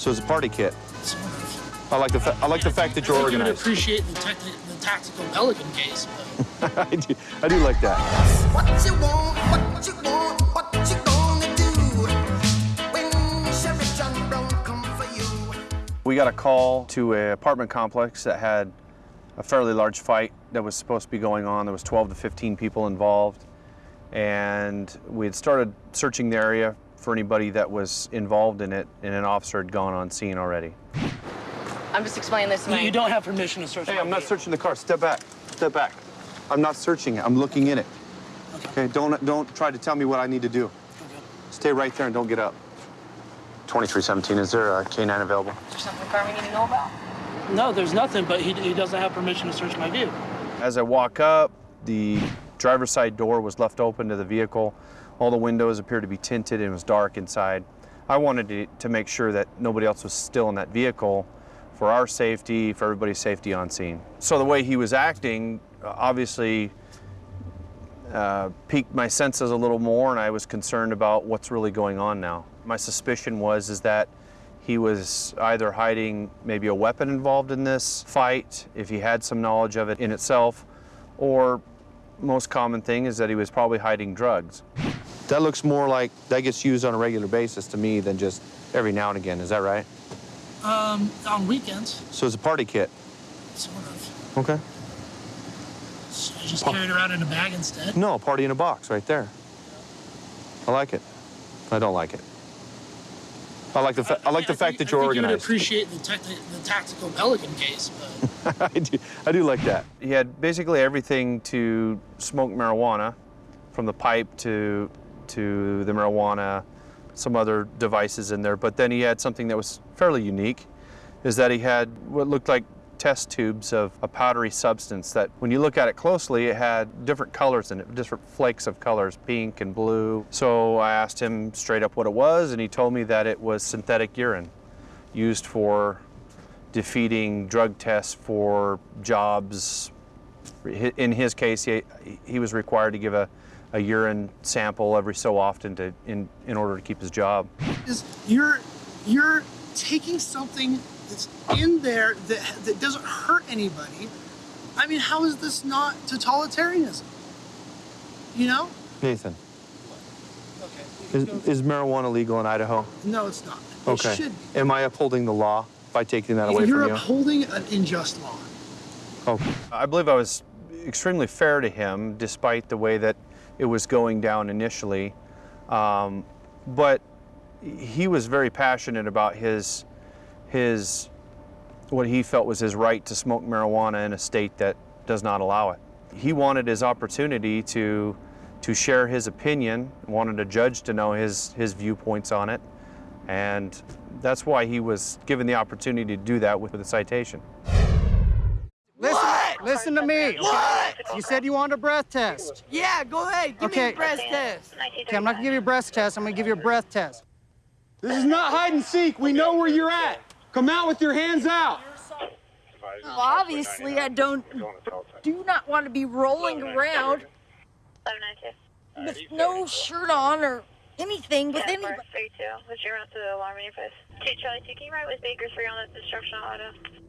So it's a party kit. I like the fa- I like the fact that you're I think you would appreciate the, the tactical Pelican case, but I do I do like that. What you want, what you want, what you gonna do when Sheriff John Brown come for you? We got a call to an apartment complex that had a fairly large fight that was supposed to be going on. There was 12 to 15 people involved, and we had started searching the area for anybody that was involved in it, and an officer had gone on scene already. I'm just explaining this to you, my. you don't have permission to search. Hey, I'm not searching the car. Step back. Step back. I'm not searching it. I'm looking in it. Okay. Don't don't try to tell me what I need to do. Stay right there and don't get up. 2317. Is there a K9 available? Is there something firm we need to know about? No, there's nothing, but he, he doesn't have permission to search my vehicle. As I walk up, the driver's side door was left open to the vehicle. All the windows appeared to be tinted and it was dark inside. I wanted to, to make sure that nobody else was still in that vehicle for our safety, for everybody's safety on scene. So the way he was acting uh, obviously uh, piqued my senses a little more, and I was concerned about what's really going on now. My suspicion was is that he was either hiding maybe a weapon involved in this fight, if he had some knowledge of it in itself, or most common thing is that he was probably hiding drugs. That looks more like that gets used on a regular basis to me than just every now and again. Is that right? Um, on weekends, So it's a party kit. sort of. Okay. So I just carry it around in a bag instead. No, party in a box right there. I like it. I don't like it. I like the fa- I like the I fact think- that you're I think You would organized. appreciate the, techni- the tactical Pelican case, but I do, I do like that. He had basically everything to smoke marijuana, from the pipe to to the marijuana, some other devices in there. But then he had something that was fairly unique, is that he had what looked like test tubes of a powdery substance that when you look at it closely, it had different colors in it, different flakes of colors, pink and blue. So I asked him straight up what it was, and he told me that it was synthetic urine used for defeating drug tests for jobs. In his case, he, he was required to give a, a urine sample every so often to, in, in order to keep his job. is you're you're taking something that's in there that that doesn't hurt anybody. I mean, how is this not totalitarianism? You know? Nathan, Okay. is, is marijuana legal in Idaho? no, it's not. It Okay. should be. Am I upholding the law by taking that away from You're from you? upholding an unjust law. Okay. I believe I was extremely fair to him, despite the way that it was going down initially. Um, but he was very passionate about his his what he felt was his right to smoke marijuana in a state that does not allow it. He wanted his opportunity to to share his opinion, wanted a judge to know his his viewpoints on it, and that's why he was given the opportunity to do that with a citation. Listen, listen to me. What? You said you wanted a breath test. Yeah, go ahead. Give Okay. me the breast test. Okay, I'm not gonna give you a breath test. I'm gonna give you a breath test. This is not hide and seek. We know where you're at. Come out with your hands out. Well, obviously, I don't do not want to be rolling around with no shirt on or anything with anybody. What's your route to the alarm manifest? Two Charlie, two, can you ride with Baker 3 on the destruction auto?